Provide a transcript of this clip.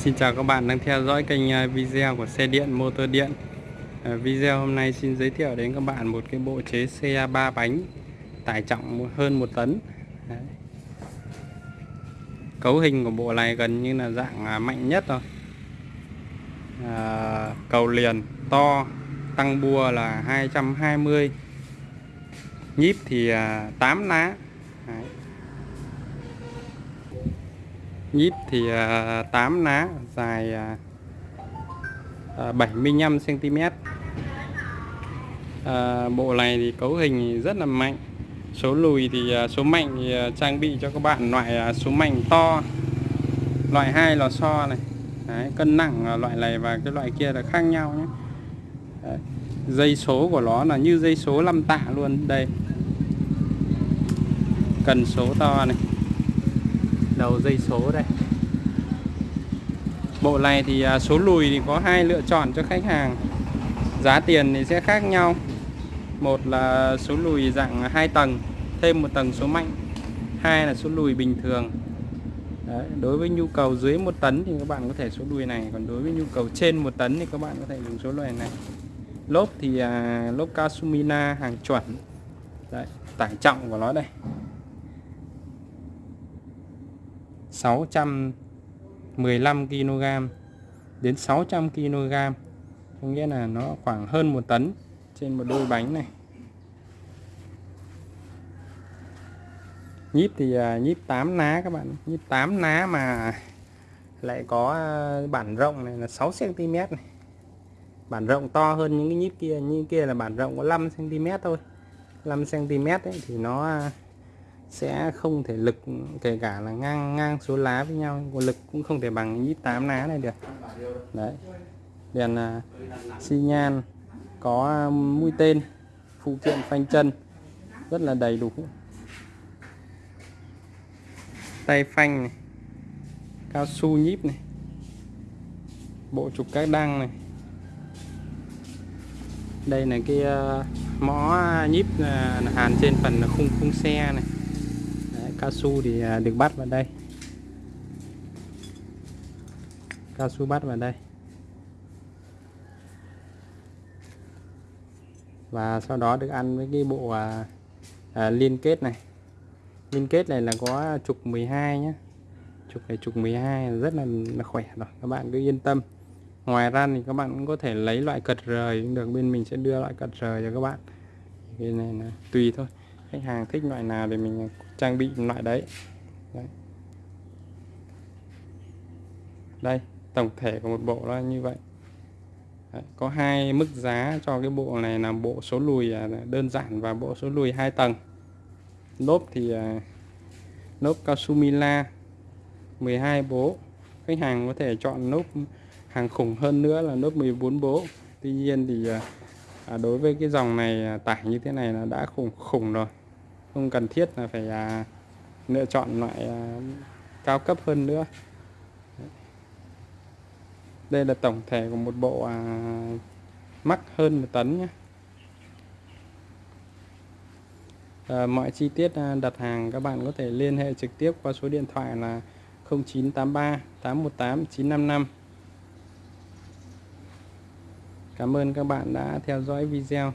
Xin chào các bạn đang theo dõi kênh à, video của xe điện motor điện. À, video hôm nay xin giới thiệu đến các bạn một cái bộ chế xe 3 bánh tải trọng hơn 1 tấn. Đấy. Cấu hình của bộ này gần như là dạng à, mạnh nhất rồi. À, Cầu liền to tăng bua là 220 Nhíp thì 8 lá. Đấy nhíp thì à, 8 ná dài à, à, 75 cm à, bộ này thì cấu hình rất là mạnh. Số lùi thì số mạnh thì trang bị cho các bạn loại số mạnh to loại hai lò xo này. Đấy, cân nặng loại này và cái loại kia là khác nhau nhé. Đấy. dây số của nó là như dây số 5 tạ luôn. Đây cần số to này đầu dây số đây. Bộ này thì à, số lùi thì có hai lựa chọn cho khách hàng. Giá tiền thì sẽ khác nhau. Một là số lùi dạng hai tầng thêm một tầng số mạnh. Hai là số lùi bình thường. Đấy, đối với nhu cầu dưới một tấn thì các bạn có thể số lùi này còn đối với nhu cầu trên một tấn thì các bạn có thể dùng số lùi này. Lốp thì à, lốp Kasumina hàng chuẩn. Đấy, tải trọng của nó đây. 615 kg đến 600 kg có nghĩa là nó khoảng hơn một tấn trên một đôi bánh này. Nhíp thì à, nhíp 8 ná các bạn. Nhíp 8 ná mà lại có à, bản rộng này là 6 cm này. Bản rộng to hơn những cái nhíp kia. Như kia là bản rộng có 5 cm thôi. 5 cm ấy, thì nó à, sẽ không thể lực kể cả là ngang ngang số lá với nhau của lực cũng không thể bằng ít 8 lá này được. Đấy. Đèn uh, xi nhan có à, mũi tên phụ kiện phanh chân rất là đầy đủ. Tay phanh này cao su nhíp này bộ trục các đăng này. Đây là cái uh, mõ nhíp uh, hàn trên phần khung khung xe này cao su thì à, được bắt vào đây. Cao su bắt vào đây. Và sau đó được ăn với cái bộ à, à, liên kết này. Liên kết này là có trục 12 nhé trục này trục 12 rất là, là khỏe rồi các bạn cứ yên tâm. Ngoài ra thì các bạn cũng có thể lấy loại cật rời cũng được bên mình sẽ đưa loại cật rời cho các bạn. Cái này là tùy thôi. Khách hàng thích loại nào thì mình trang bị loại đấy, đấy. đây tổng thể của một bộ là như vậy. Đấy, có hai mức giá cho cái bộ này là bộ số lùi à, đơn giản và bộ số lùi hai tầng. Lốp thì à, lốp cao su Mila 12 bố. Khách hàng có thể chọn lốp hàng khủng hơn nữa là lốp 14 bố. Tuy nhiên thì à, à, đối với cái dòng này tải như thế này là đã khủng khủng rồi không cần thiết là phải à, lựa chọn loại à, cao cấp hơn nữa. Đây là tổng thể của một bộ à, mắc hơn một tấn nhé. À, mọi chi tiết à, đặt hàng các bạn có thể liên hệ trực tiếp qua số điện thoại là 0983 818 955 Cảm ơn các bạn đã theo dõi video.